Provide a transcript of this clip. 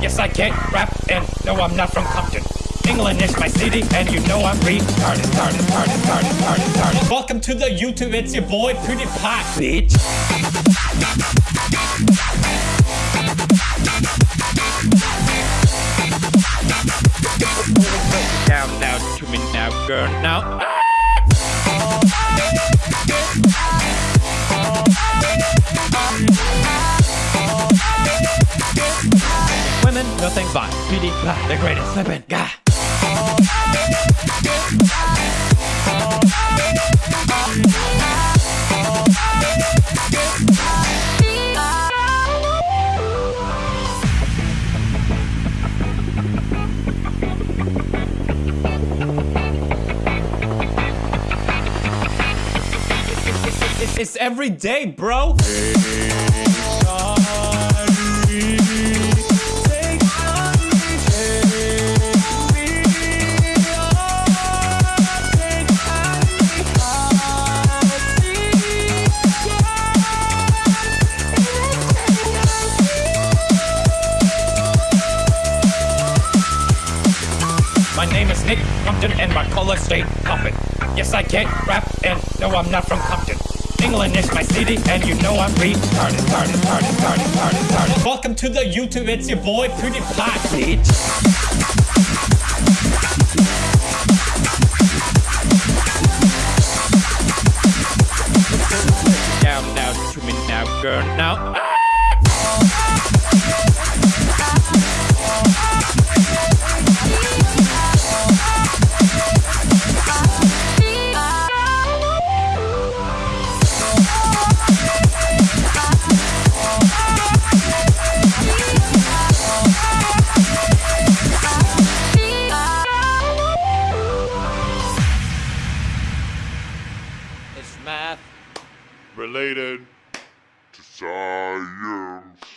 Yes, I can't rap and no, I'm not from Compton. England is my city and you know I'm retarded, retarded, retarded, retarded, retarded. Welcome to the YouTube, it's your boy PewDiePie, bitch. Down now to me now, girl. Now. Nothing but PewDiePie, the greatest guy. It's, it's every day, bro. My name is Nick Crompton and my color state Compton. Yes, I can't rap and no, I'm not from Compton. England is my city and you know I'm retarded, retarded, retarded, retarded, retarded. Welcome to the YouTube, it's your boy PewDiePie, bitch. Down now to me now, girl. Now. Ah! related to science.